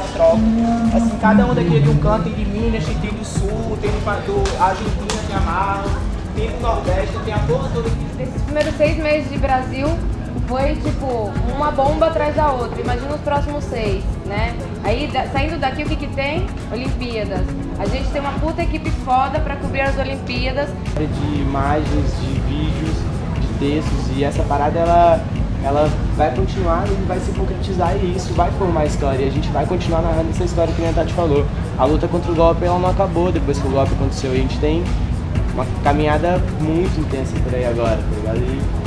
essa troca. Assim, cada um daqui é de um canto, tem de Minas, tem do Sul, tem do, do Argentina, tem a Marlon, tem do Nordeste, tem a porra toda aqui. Nesses primeiros seis meses de Brasil, foi tipo uma bomba atrás da outra. Imagina os próximos seis, né? Aí da, saindo daqui o que, que tem? Olimpíadas. A gente tem uma puta equipe foda pra cobrir as Olimpíadas. De imagens, de vídeos, de textos e essa parada ela, ela vai continuar e vai se concretizar e isso vai formar história. E a gente vai continuar narrando essa história que a Tati falou. A luta contra o golpe ela não acabou depois que o golpe aconteceu. E a gente tem uma caminhada muito intensa por aí agora, tá ligado? E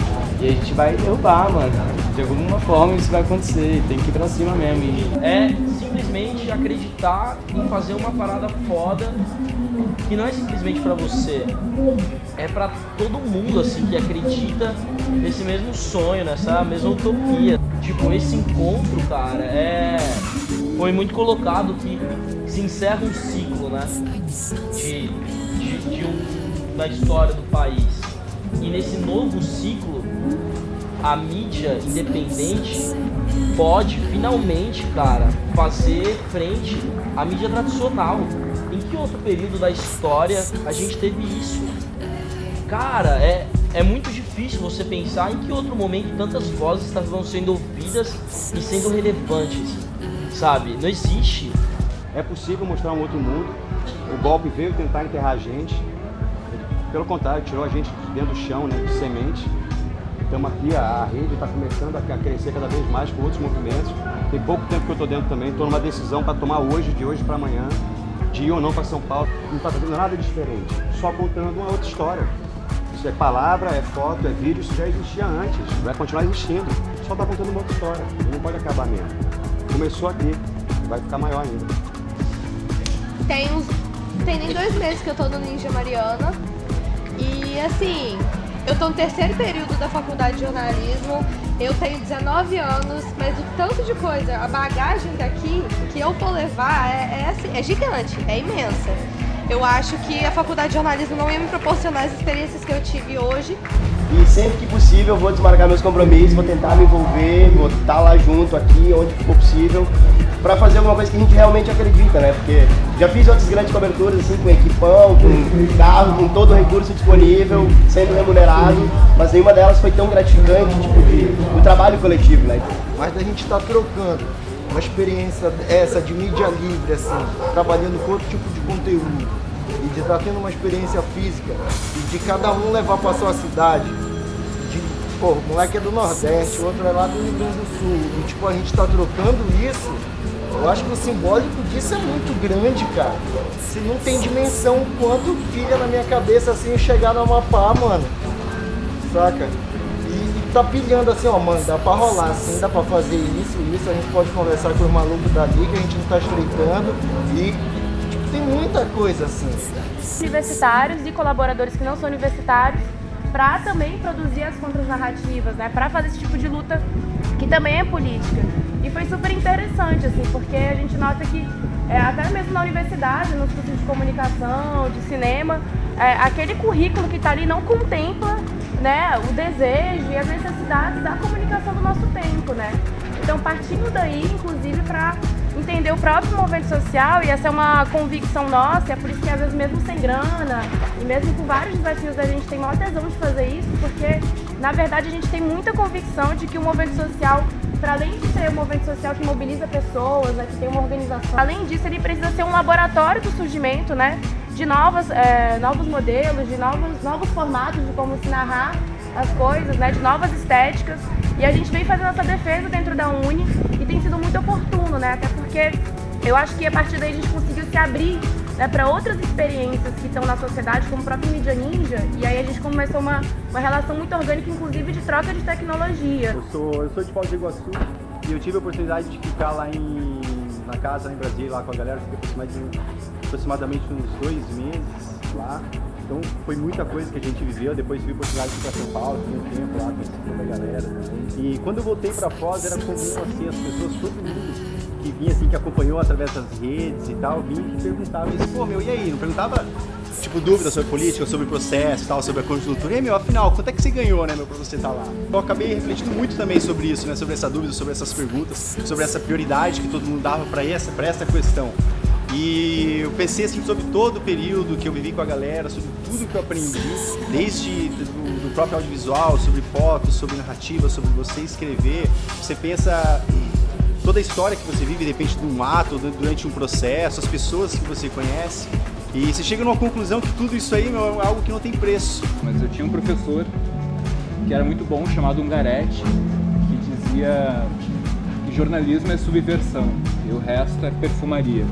e a gente vai derrubar, mano. De alguma forma isso vai acontecer, tem que ir pra cima mesmo. E... É simplesmente acreditar em fazer uma parada foda que não é simplesmente pra você, é pra todo mundo, assim, que acredita nesse mesmo sonho, nessa mesma utopia. Tipo, esse encontro, cara, é... Foi muito colocado que se encerra um ciclo, né? De, de, de um, da história do país. E nesse novo ciclo, a mídia independente pode finalmente, cara, fazer frente à mídia tradicional. Em que outro período da história a gente teve isso? Cara, é, é muito difícil você pensar em que outro momento tantas vozes estavam sendo ouvidas e sendo relevantes, sabe? Não existe. É possível mostrar um outro mundo. O golpe veio tentar enterrar a gente. Pelo contrário, tirou a gente de dentro do chão, né, de semente Estamos aqui, a rede está começando a crescer cada vez mais com outros movimentos. Tem pouco tempo que eu estou dentro também, estou numa decisão para tomar hoje, de hoje para amanhã, de ir ou não para São Paulo. Não está fazendo nada diferente, só contando uma outra história. Isso é palavra, é foto, é vídeo, isso já existia antes, vai continuar existindo. Só está contando uma outra história, não pode acabar mesmo. Começou aqui, vai ficar maior ainda. Tem uns. Tem nem dois meses que eu tô no Ninja Mariana. E assim, eu tô no terceiro período da faculdade de jornalismo, eu tenho 19 anos, mas o tanto de coisa, a bagagem daqui que eu vou levar é, é, assim, é gigante, é imensa. Eu acho que a faculdade de jornalismo não ia me proporcionar as experiências que eu tive hoje. E sempre que possível eu vou desmarcar meus compromissos, vou tentar me envolver, vou estar lá junto aqui, onde for possível para fazer alguma coisa que a gente realmente acredita, né? Porque já fiz outras grandes coberturas, assim, com equipão, com carro, com todo o recurso disponível, sendo remunerado, mas nenhuma delas foi tão gratificante, tipo, de, do trabalho coletivo, né? Mas a gente está trocando uma experiência essa de mídia livre, assim, trabalhando com outro tipo de conteúdo, e de estar tá tendo uma experiência física, e de cada um levar para sua cidade, de, pô, o moleque é do Nordeste, o outro é lá do Rio Grande do Sul, e tipo, a gente está trocando isso eu acho que o simbólico disso é muito grande, cara. Você não tem dimensão quanto filha na minha cabeça assim chegar no Amapá, mano. Saca? Tá pilhando assim, ó, mano, dá pra rolar assim, dá pra fazer isso, isso, a gente pode conversar com os malucos dali que a gente não tá estreitando e tipo, tem muita coisa assim. Universitários e colaboradores que não são universitários para também produzir as contras-narrativas, né? Para fazer esse tipo de luta que também é política. E foi super interessante, assim, porque a gente nota que é, até mesmo na universidade, nos cursos de comunicação, de cinema, é, aquele currículo que está ali não contempla né, o desejo e as necessidades da comunicação do nosso tempo, né? Então, partindo daí, inclusive, para entender o próprio movimento social, e essa é uma convicção nossa, é por isso que às vezes mesmo sem grana, e mesmo com vários desafios, a gente tem maior tesão de fazer isso, porque na verdade a gente tem muita convicção de que o movimento social para além de ser um movimento social que mobiliza pessoas, né, que tem uma organização, além disso ele precisa ser um laboratório do surgimento, né, de novas, é, novos modelos, de novos, novos formatos de como se narrar as coisas, né, de novas estéticas. E a gente vem fazendo essa defesa dentro da Uni tem sido muito oportuno, né, até porque eu acho que a partir daí a gente conseguiu se abrir né, para outras experiências que estão na sociedade, como o próprio Mídia Ninja, e aí a gente começou uma, uma relação muito orgânica, inclusive de troca de tecnologia. Eu sou, eu sou de Foz do Iguaçu e eu tive a oportunidade de ficar lá em, na casa, lá em Brasília, lá com a galera, fiquei aproximadamente, aproximadamente uns dois meses lá. Então foi muita coisa que a gente viveu, depois a oportunidade de ir para São Paulo, fiquei um tempo lá, conheci toda a galera. E quando eu voltei para Foz era comum assim, as pessoas, todo mundo que vinha assim, que acompanhou através das redes e tal, vinha e perguntava assim, pô meu, e aí? Não perguntava tipo, dúvidas sobre política, sobre processo tal, sobre a conjuntura. E, meu, afinal, quanto é que você ganhou, né, meu, pra você estar lá? Eu acabei refletindo muito também sobre isso, né, sobre essa dúvida, sobre essas perguntas, sobre essa prioridade que todo mundo dava pra essa, pra essa questão. E eu pensei assim sobre todo o período que eu vivi com a galera, sobre tudo que eu aprendi, desde do, do próprio audiovisual, sobre fotos, sobre narrativa, sobre você escrever. Você pensa toda a história que você vive, de repente, de um ato, durante um processo, as pessoas que você conhece. E você chega numa conclusão que tudo isso aí é algo que não tem preço. Mas eu tinha um professor que era muito bom, chamado Ungaretti, que dizia que jornalismo é subversão e o resto é perfumaria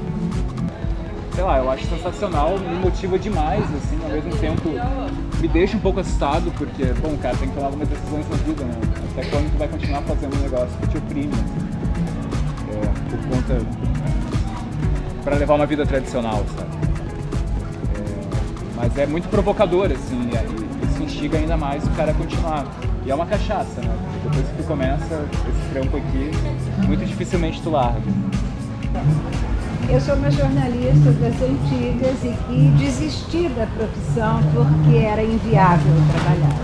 sei lá, eu acho sensacional, me motiva demais, assim, ao mesmo tempo me deixa um pouco assustado, porque, bom, cara, tem que tomar algumas decisões na vida, né? Até quando tu vai continuar fazendo um negócio que te oprime, assim, é, por conta... para levar uma vida tradicional, sabe? É, mas é muito provocador, assim, e isso instiga ainda mais o cara a continuar. E é uma cachaça, né? Depois que tu começa esse trampo aqui, muito dificilmente tu larga. Eu sou uma jornalista das antigas e que desisti da profissão porque era inviável trabalhar.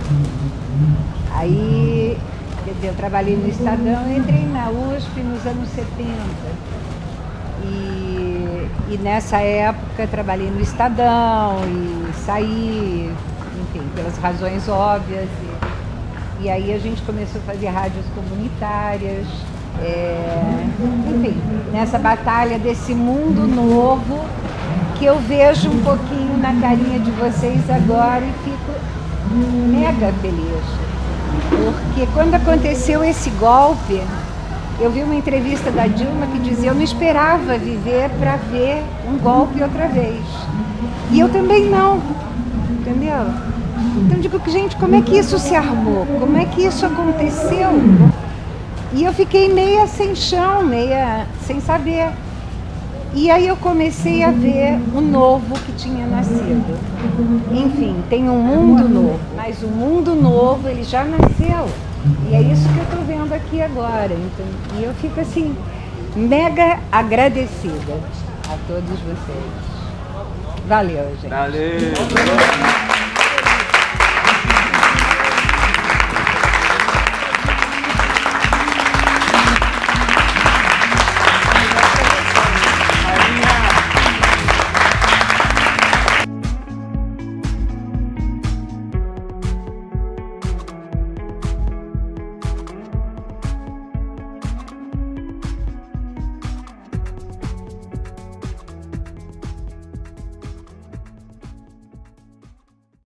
Aí, quer dizer, eu trabalhei no Estadão, entrei na USP nos anos 70. E, e nessa época trabalhei no Estadão e saí, enfim, pelas razões óbvias. E, e aí a gente começou a fazer rádios comunitárias. É, enfim, nessa batalha desse mundo novo que eu vejo um pouquinho na carinha de vocês agora e fico mega feliz. Porque quando aconteceu esse golpe, eu vi uma entrevista da Dilma que dizia eu não esperava viver para ver um golpe outra vez. E eu também não, entendeu? Então digo que, gente, como é que isso se armou? Como é que isso aconteceu? E eu fiquei meia sem chão, meia sem saber. E aí eu comecei a ver o novo que tinha nascido. Enfim, tem um mundo novo, mas o mundo novo ele já nasceu. E é isso que eu estou vendo aqui agora. Então, e eu fico assim, mega agradecida a todos vocês. Valeu, gente. Valeu!